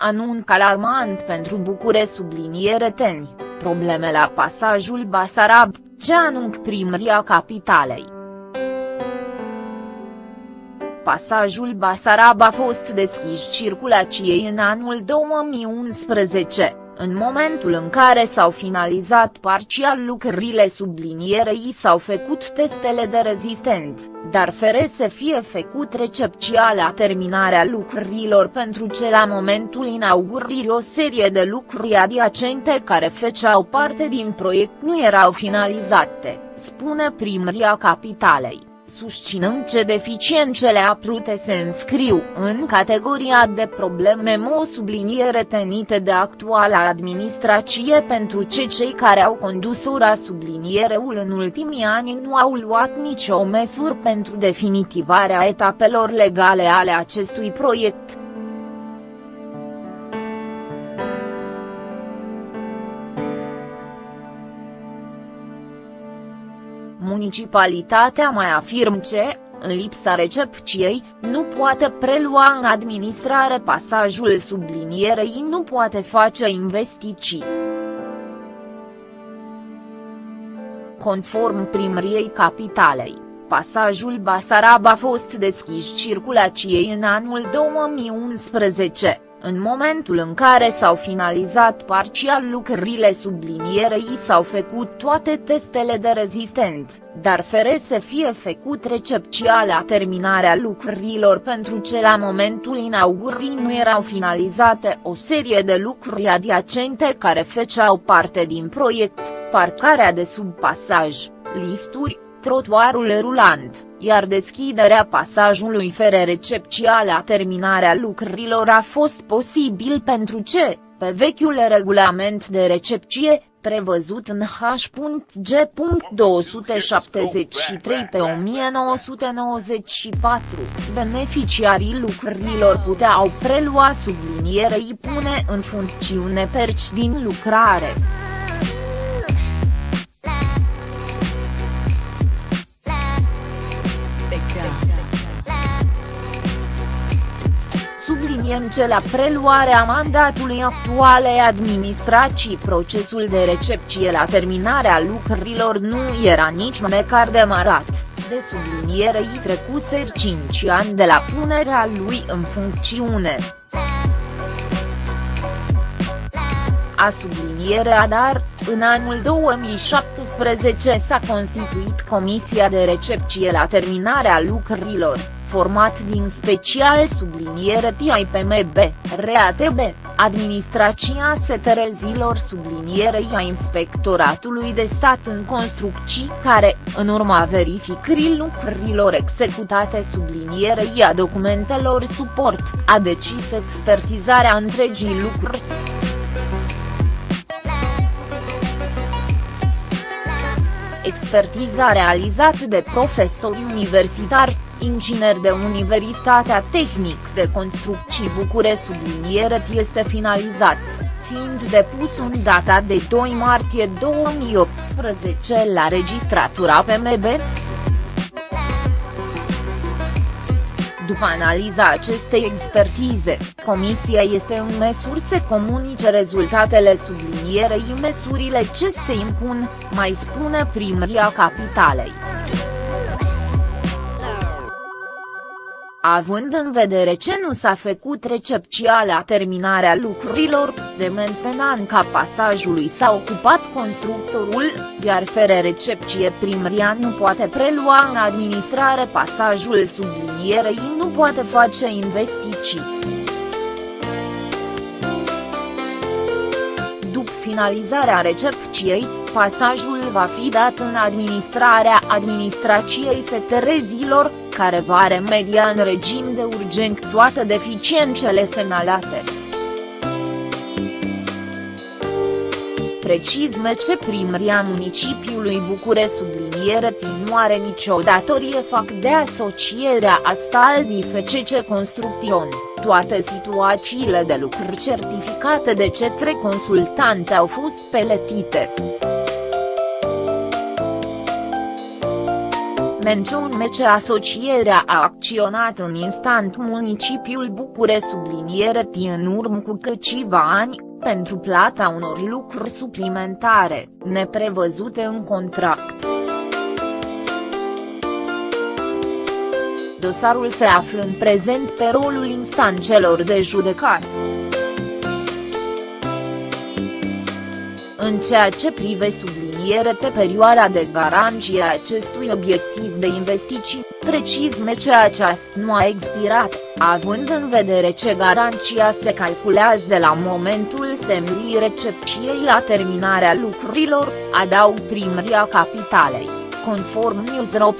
Anunc alarmant pentru Bucure subliniere teni, probleme la pasajul Basarab, ce anunc primăria capitalei. Pasajul Basarab a fost deschis circulației în anul 2011 în momentul în care s-au finalizat parțial lucrările sublinierei s-au făcut testele de rezistent, dar fere să fie făcut recepția la terminarea lucrărilor pentru ce la momentul inaugurării o serie de lucruri adiacente care făceau parte din proiect nu erau finalizate, spune primăria capitalei susținând ce deficiențele aprute se înscriu în categoria de probleme mo subliniere tenite de actuala administrație pentru ce cei care au condus ora subliniereul în ultimii ani nu au luat nicio măsură pentru definitivarea etapelor legale ale acestui proiect. Municipalitatea mai afirm ce, în lipsa recepției, nu poate prelua în administrare pasajul sublinierei nu poate face investiții. Conform primriei capitalei, pasajul Basarab a fost deschis circulației în anul 2011 în momentul în care s-au finalizat parțial lucrările sublinierei s-au făcut toate testele de rezistent, dar fere să fie făcut recepția la terminarea lucrărilor pentru ce la momentul inaugurării nu erau finalizate o serie de lucruri adiacente care făceau parte din proiect, parcarea de sub pasaj, lifturi, trotuarul rulant, iar deschiderea pasajului fere recepția la terminarea lucrărilor a fost posibil pentru ce, pe vechiul regulament de recepție, prevăzut în H.G. 273 pe 1994, beneficiarii lucrărilor puteau prelua sublinierei pune în funcțiune perci din lucrare. Subliniem ce la preluarea mandatului actualei administrații procesul de recepție la terminarea lucrărilor nu era nici măcar demarat, de subliniere i trecuser 5 ani de la punerea lui în funcțiune. A sublinierea dar, în anul 2017 s-a constituit Comisia de Recepție la terminarea lucrărilor format din special subliniere TIPMB, RATB, Administrația Seterezilor sublinierei a Inspectoratului de Stat în Construcții care, în urma verificării lucrurilor executate sublinierei a documentelor suport, a decis expertizarea întregii lucruri. Expertiza realizată de profesori universitari, inginer de Universitatea Tehnic de Construcții Bucure subliniere este finalizat, fiind depus în data de 2 martie 2018 la registratura PMB. După analiza acestei expertize, Comisia este în măsură să comunice rezultatele sublinierei măsurile ce se impun, mai spune primăria capitalei. Având în vedere ce nu s-a făcut recepția la terminarea lucrurilor, de mentenanca pasajului s-a ocupat constructorul, iar fere recepție primria nu poate prelua în administrare pasajul sublinierei nu poate face investiții. După finalizarea recepției, pasajul va fi dat în administrarea administrației seterezilor, care va remedia în regim de urgent toate deficiențele semnalate. Precizme ce primria municipiului Bucure subliniere nu are nicio datorie fac de asocierea asta FCC Construction, toate situațiile de lucruri certificate de cetre consultante au fost peletite. Mențiun MC Asocierea a acționat în instant municipiul Bucure subliniere T în urmă cu câțiva ani, pentru plata unor lucruri suplimentare, neprevăzute în contract. Dosarul se află în prezent pe rolul instanțelor de judecat. În ceea ce privește sublinierete perioada de garanție a acestui obiectiv de investiții, precis ce aceasta nu a expirat, având în vedere ce garanția se calculează de la momentul semnării recepției la terminarea lucrurilor, adaug primăria capitalei, conform News.ro.